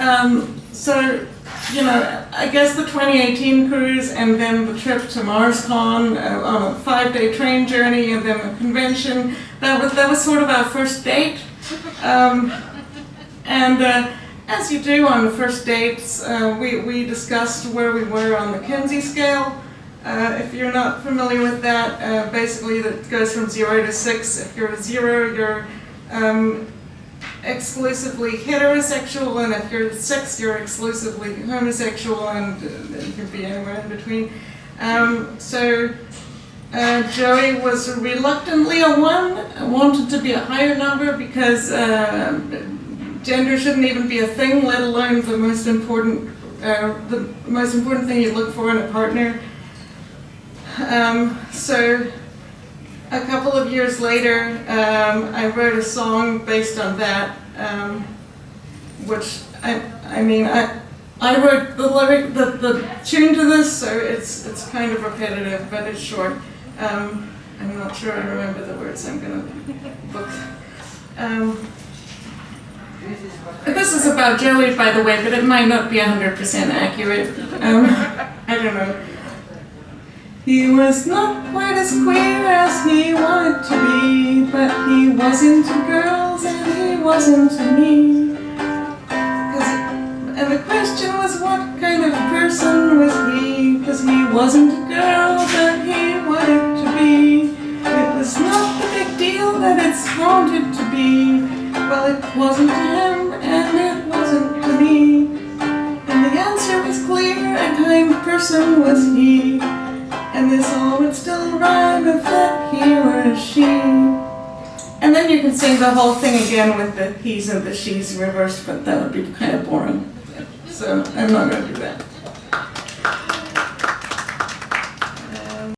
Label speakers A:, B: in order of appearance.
A: Um, so, you know, I guess the 2018 cruise and then the trip to MarsCon uh, on a five-day train journey and then the convention, that was, that was sort of our first date. Um, and uh, as you do on the first dates, uh, we, we discussed where we were on the Kinsey scale. Uh, if you're not familiar with that, uh, basically that goes from zero to six. If you're a zero, you're um, exclusively heterosexual, and if you're six, you're exclusively homosexual, and it could be anywhere in between. Um, so uh, Joey was reluctantly a one, wanted to be a higher number because uh, gender shouldn't even be a thing, let alone the most important, uh, the most important thing you look for in a partner. Um, so a couple of years later, um, I wrote a song based on that, um, which I, I mean, I, I wrote the lyric, the, the tune to this, so it's, it's kind of repetitive, but it's short. Um, I'm not sure I remember the words I'm gonna book. Um, this is about Joey, by the way, but it might not be 100% accurate. Um, I don't know. He was not quite as queer as wasn't to girls and he wasn't to me. And the question was what kind of person was he, cause he wasn't a girl that he wanted to be. It was not the big deal that it's wanted to be, well it wasn't to him and it wasn't to me. And the answer was clear, a kind person was he. And this all would still rhyme if that he were she. You can sing the whole thing again with the he's and the she's reversed, but that would be kind of boring. So I'm not going to do that.